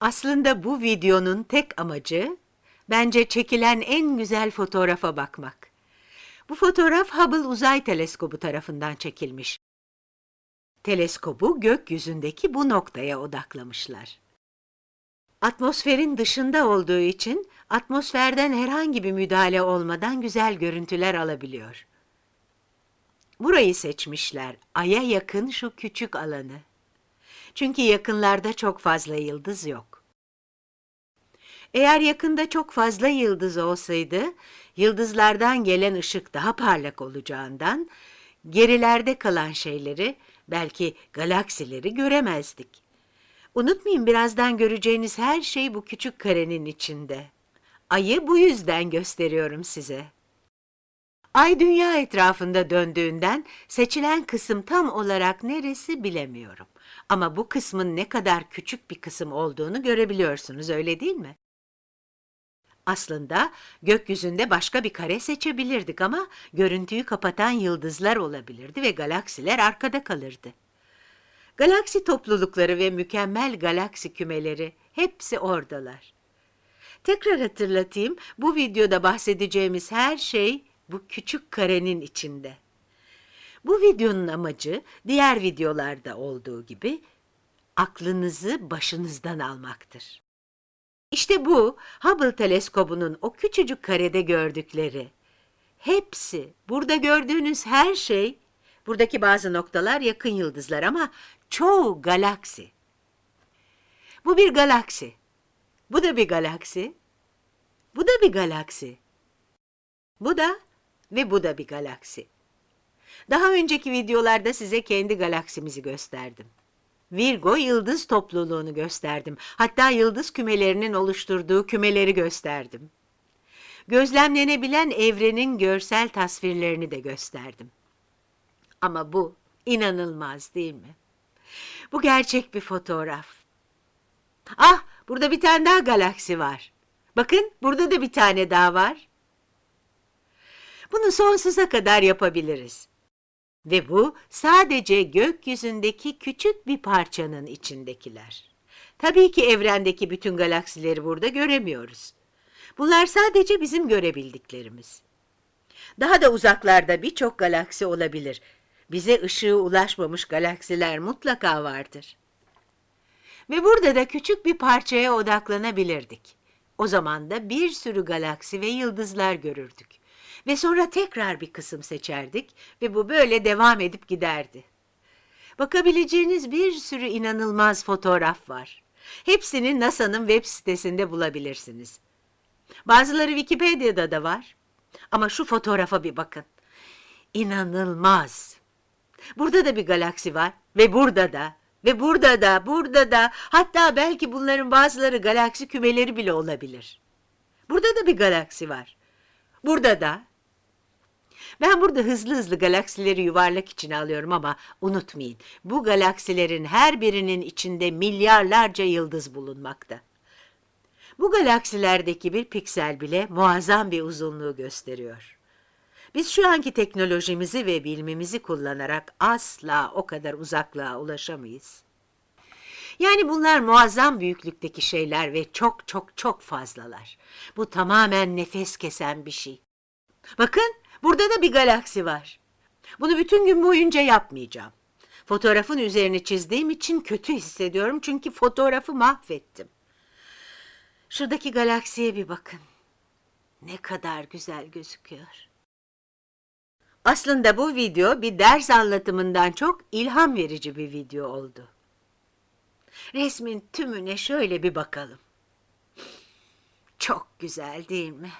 Aslında bu videonun tek amacı bence çekilen en güzel fotoğrafa bakmak. Bu fotoğraf Hubble Uzay Teleskobu tarafından çekilmiş. Teleskobu gökyüzündeki bu noktaya odaklamışlar. Atmosferin dışında olduğu için atmosferden herhangi bir müdahale olmadan güzel görüntüler alabiliyor. Burayı seçmişler, Ay'a yakın şu küçük alanı. Çünkü yakınlarda çok fazla yıldız yok. Eğer yakında çok fazla yıldız olsaydı, yıldızlardan gelen ışık daha parlak olacağından, gerilerde kalan şeyleri, belki galaksileri göremezdik. Unutmayın birazdan göreceğiniz her şey bu küçük karenin içinde. Ayı bu yüzden gösteriyorum size. Ay dünya etrafında döndüğünden seçilen kısım tam olarak neresi bilemiyorum. Ama bu kısmın ne kadar küçük bir kısım olduğunu görebiliyorsunuz öyle değil mi? Aslında gökyüzünde başka bir kare seçebilirdik ama görüntüyü kapatan yıldızlar olabilirdi ve galaksiler arkada kalırdı. Galaksi toplulukları ve mükemmel galaksi kümeleri hepsi oradalar. Tekrar hatırlatayım, bu videoda bahsedeceğimiz her şey bu küçük karenin içinde. Bu videonun amacı diğer videolarda olduğu gibi aklınızı başınızdan almaktır. İşte bu Hubble teleskobunun o küçücük karede gördükleri. Hepsi, burada gördüğünüz her şey, buradaki bazı noktalar yakın yıldızlar ama çoğu galaksi. Bu bir galaksi. Bu da bir galaksi. Bu da bir galaksi. Bu da ve bu da bir galaksi. Daha önceki videolarda size kendi galaksimizi gösterdim. Virgo yıldız topluluğunu gösterdim. Hatta yıldız kümelerinin oluşturduğu kümeleri gösterdim. Gözlemlenebilen evrenin görsel tasvirlerini de gösterdim. Ama bu inanılmaz değil mi? Bu gerçek bir fotoğraf. Ah, burada bir tane daha galaksi var. Bakın, burada da bir tane daha var. Bunu sonsuza kadar yapabiliriz. Ve bu sadece gökyüzündeki küçük bir parçanın içindekiler. Tabii ki evrendeki bütün galaksileri burada göremiyoruz. Bunlar sadece bizim görebildiklerimiz. Daha da uzaklarda birçok galaksi olabilir. Bize ışığı ulaşmamış galaksiler mutlaka vardır. Ve burada da küçük bir parçaya odaklanabilirdik. O zaman da bir sürü galaksi ve yıldızlar görürdük. Ve sonra tekrar bir kısım seçerdik ve bu böyle devam edip giderdi. Bakabileceğiniz bir sürü inanılmaz fotoğraf var. Hepsini NASA'nın web sitesinde bulabilirsiniz. Bazıları Wikipedia'da da var. Ama şu fotoğrafa bir bakın. İnanılmaz. Burada da bir galaksi var ve burada da ve burada da, burada da, hatta belki bunların bazıları galaksi kümeleri bile olabilir. Burada da bir galaksi var. Burada da. Ben burada hızlı hızlı galaksileri yuvarlak içine alıyorum ama unutmayın, bu galaksilerin her birinin içinde milyarlarca yıldız bulunmakta. Bu galaksilerdeki bir piksel bile muazzam bir uzunluğu gösteriyor. Biz şu anki teknolojimizi ve bilimimizi kullanarak asla o kadar uzaklığa ulaşamayız. Yani bunlar muazzam büyüklükteki şeyler ve çok çok çok fazlalar. Bu tamamen nefes kesen bir şey. Bakın burada da bir galaksi var. Bunu bütün gün boyunca yapmayacağım. Fotoğrafın üzerine çizdiğim için kötü hissediyorum çünkü fotoğrafı mahvettim. Şuradaki galaksiye bir bakın. Ne kadar güzel gözüküyor. Aslında bu video bir ders anlatımından çok ilham verici bir video oldu. Resmin tümüne şöyle bir bakalım. Çok güzel değil mi?